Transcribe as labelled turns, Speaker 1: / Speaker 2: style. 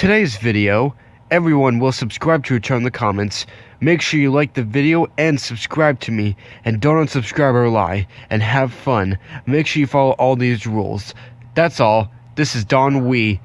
Speaker 1: Today's video, everyone will subscribe to return the comments. Make sure you like the video and subscribe to me. And don't unsubscribe or lie. And have fun. Make sure you follow all these rules. That's all. This is Don Wee.